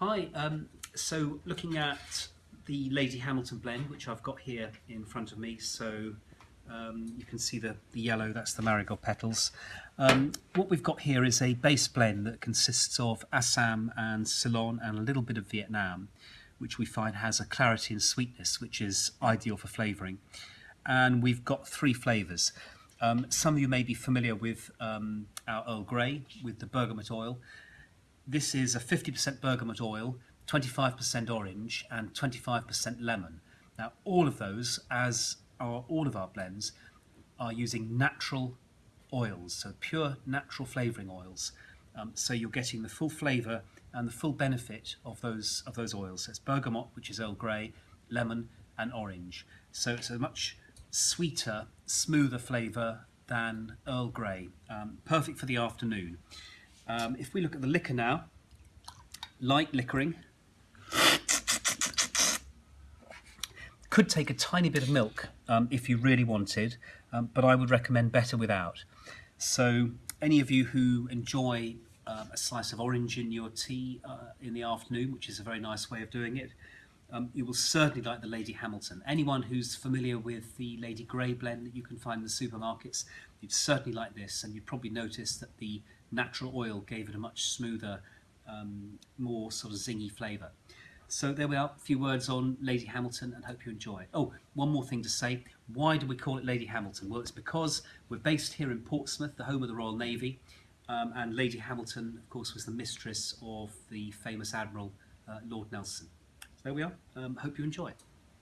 Hi, um, so looking at the Lady Hamilton blend, which I've got here in front of me, so um, you can see the, the yellow, that's the marigold petals. Um, what we've got here is a base blend that consists of Assam and Ceylon and a little bit of Vietnam, which we find has a clarity and sweetness, which is ideal for flavouring. And we've got three flavours. Um, some of you may be familiar with um, our Earl Grey, with the bergamot oil. This is a 50% bergamot oil, 25% orange and 25% lemon. Now all of those, as are all of our blends, are using natural oils, so pure natural flavouring oils. Um, so you're getting the full flavour and the full benefit of those of those oils. So it's bergamot, which is Earl Grey, lemon and orange. So it's a much sweeter, smoother flavour than Earl Grey. Um, perfect for the afternoon. Um, if we look at the liquor now, light liquoring, could take a tiny bit of milk um, if you really wanted, um, but I would recommend better without. So any of you who enjoy um, a slice of orange in your tea uh, in the afternoon, which is a very nice way of doing it, um, you will certainly like the Lady Hamilton. Anyone who's familiar with the Lady Grey blend that you can find in the supermarkets, you'd certainly like this, and you'd probably notice that the natural oil gave it a much smoother, um, more sort of zingy flavour. So there we are, a few words on Lady Hamilton and hope you enjoy it. Oh, one more thing to say. Why do we call it Lady Hamilton? Well, it's because we're based here in Portsmouth, the home of the Royal Navy, um, and Lady Hamilton, of course, was the mistress of the famous Admiral uh, Lord Nelson. There we are. Um, hope you enjoy.